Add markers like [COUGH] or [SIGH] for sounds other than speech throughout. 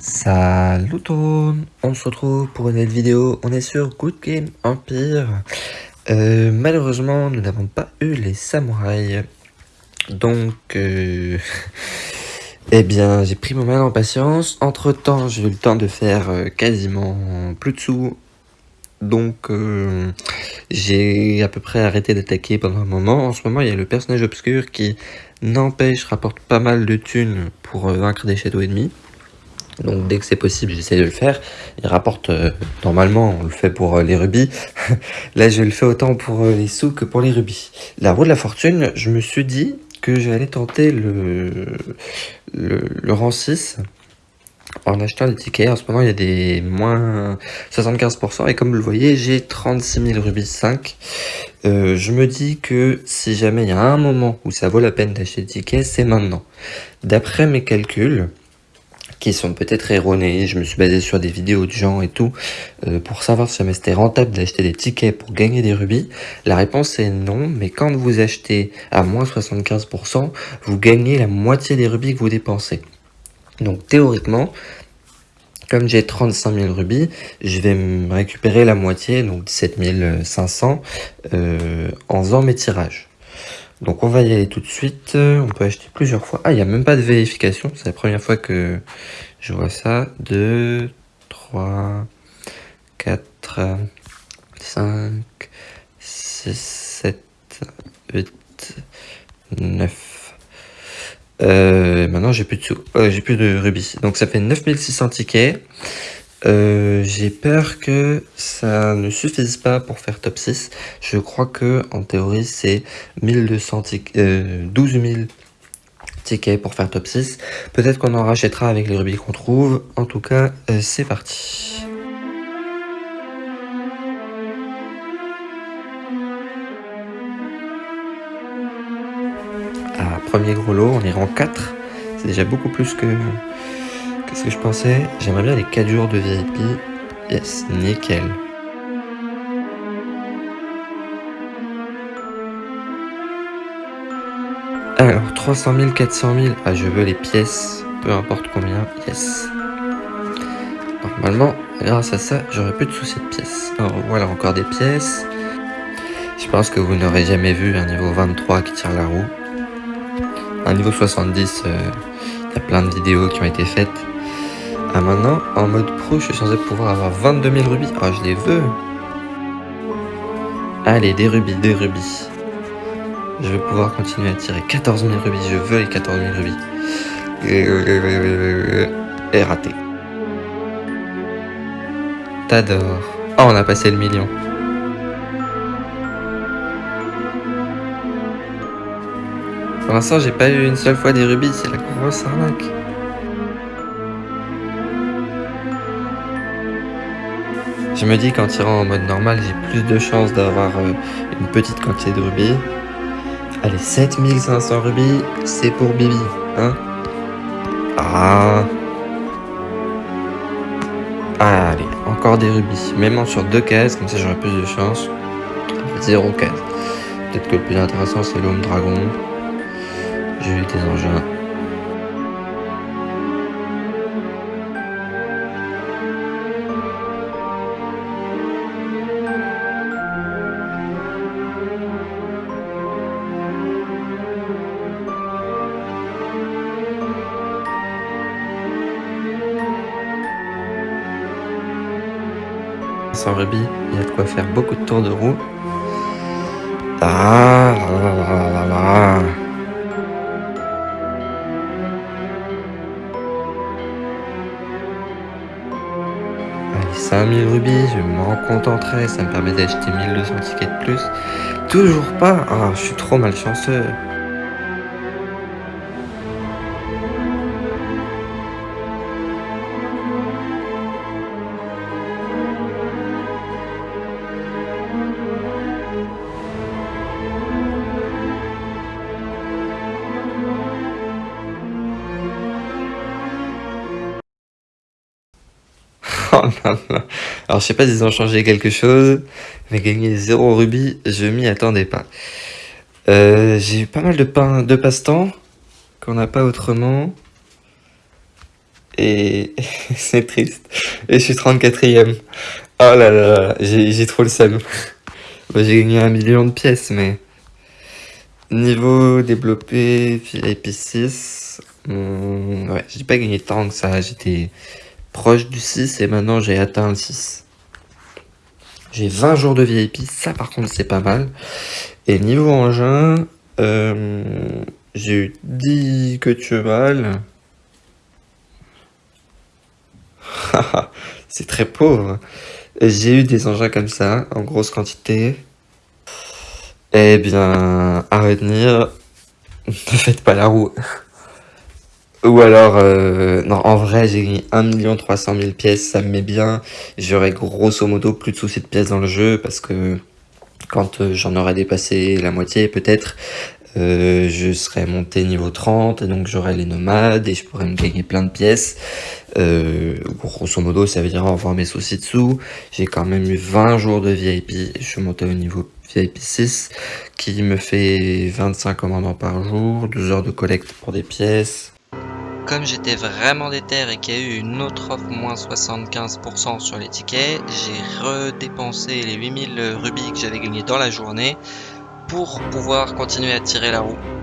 Salut tout le monde, on se retrouve pour une nouvelle vidéo, on est sur Good Game Empire. Euh, malheureusement, nous n'avons pas eu les samouraïs. Donc, euh, [LAUGHS] eh bien, j'ai pris mon mal en patience. Entre temps, j'ai eu le temps de faire euh, quasiment plus de sous. Donc, j'ai à peu près arrêté d'attaquer pendant un moment. En ce moment, il y a le personnage obscur qui n'empêche, rapporte pas mal de thunes pour vaincre des châteaux ennemis. Donc dès que c'est possible, j'essaie de le faire. Il rapporte, euh, normalement, on le fait pour euh, les rubis. [LAUGHS] Là, je le fais autant pour euh, les sous que pour les rubis. La roue de la fortune, je me suis dit que j'allais tenter le, le, rang 6 en achetant des tickets. En ce moment, il y a des moins 75%. Et comme vous le voyez, j'ai 36 000 rubis 5. je me dis que si jamais il y a un moment où ça vaut la peine d'acheter des tickets, c'est maintenant. D'après mes calculs, qui sont peut-être erronés. Je me suis basé sur des vidéos de gens et tout euh, pour savoir si c'était rentable d'acheter des tickets pour gagner des rubis. La réponse est non, mais quand vous achetez à moins 75%, vous gagnez la moitié des rubis que vous dépensez. Donc théoriquement, comme j'ai 35 000 rubis, je vais me récupérer la moitié, donc 17 500, euh, en faisant mes tirages. Donc on va y aller tout de suite, on peut acheter plusieurs fois. Ah, il n'y a même pas de vérification, c'est la première fois que je vois ça. 2, 3, 4, 5, 6, 7, 8, 9. Euh, maintenant j'ai plus de sous, euh, j'ai plus de rubis. Donc ça fait 9600 tickets. Euh, j'ai peur que ça ne suffise pas pour faire top 6. Je crois que en théorie c'est 1200 euh, 12 000 tickets pour faire top 6. Peut-être qu'on en rachètera avec les rubis qu'on trouve. En tout cas, euh, c'est parti. Ah, premier gros lot, on est en 4. C'est déjà beaucoup plus que Qu'est-ce que je pensais? J'aimerais bien les 4 jours de VIP. Yes, nickel. Alors, 300 000, 400 000. Ah, je veux les pièces, peu importe combien. Yes. Normalement, grâce à ça, j'aurais plus de soucis de pièces. Alors, voilà encore des pièces. Je pense que vous n'aurez jamais vu un niveau 23 qui tire la roue. Un niveau 70, il y a plein de vidéos qui ont été faites. Ah maintenant, en mode pro, je suis censé pouvoir avoir 22 000 rubis. Ah, je les veux. Allez, des rubis, des rubis. Je vais pouvoir continuer à tirer 14 000 rubis. Je veux les 14 000 rubis. Et raté. T'adores. Oh, on a passé le million. Pour l'instant, j'ai pas eu une seule fois des rubis. C'est la grosse arnaque. Je me dis qu'en tirant en mode normal, j'ai plus de chances d'avoir euh, une petite quantité de rubis. Allez, 7500 rubis, c'est pour Bibi, hein Ah Allez, encore des rubis. Même sur deux cases, comme ça j'aurai plus de chance. Zéro case. Peut-être que le plus intéressant c'est l'homme dragon. J'ai eu des engins. Sans rubis, il y a de quoi faire beaucoup de tours de roue. Ah là là là Allez, 5000 rubis, je m'en contenterai, ça me permet d'acheter 1200 tickets de plus. Toujours pas Ah, je suis trop malchanceux [LAUGHS] Oh Alors je sais pas s'ils ont changé quelque chose, mais gagner 0 rubis, je m'y attendais pas. Euh, j'ai eu pas mal de, de passe-temps qu'on n'a pas autrement. et [LAUGHS] c'est triste. Et je suis 34ème. Oh là là, j'ai trop le seum. [LAUGHS] j'ai gagné un million de pièces, mais... Niveau développé, VIP 6, hmm, ouais, j'ai pas gagné tant que ça, j'étais proche du 6 et maintenant j'ai atteint le 6. J'ai 20 jours de VIP, ça par contre c'est pas mal. Et niveau engin, euh, j'ai eu 10 que tu mal. c'est très pauvre. J'ai eu des engins comme ça, en grosse quantité. Eh bien, à retenir, [LAUGHS] ne faites pas la roue. Ou alors, euh, non, en vrai, j'ai gagné 1 300 000 pièces, ça me met bien. J'aurai grosso modo plus de soucis de pièces dans le jeu parce que quand euh, j'en aurai dépassé la moitié peut-être, euh, je serai monté niveau 30 et donc j'aurai les nomades et je pourrais me gagner plein de pièces. grosso modo, ça veut dire avoir mes soucis dessous. J'ai quand même eu 20 jours de VIP je suis monté au niveau VIP 6 qui me fait 25 commandants par jour, 12 heures de collecte pour des pièces, comme j'étais vraiment déter et qu'il y a eu une autre offre moins 75% sur les tickets, j'ai redépensé les 8000 rubis que j'avais gagnés dans la journée pour pouvoir continuer à tirer la roue.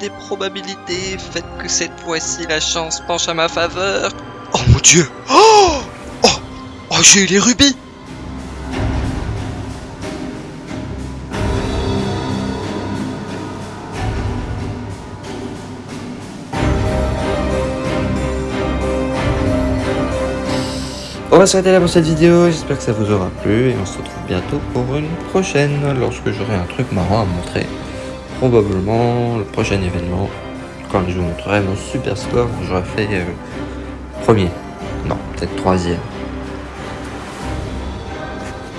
Des probabilités, faites que cette fois-ci la chance penche à ma faveur. Oh mon dieu. Oh Oh, oh j'ai eu les rubis. On va s'arrêter là pour cette vidéo, j'espère que ça vous aura plu et on se retrouve bientôt pour une prochaine lorsque j'aurai un truc marrant à montrer probablement le prochain événement, quand je vous montrerai mon super score, j'aurais fait euh, premier. Non, peut-être troisième.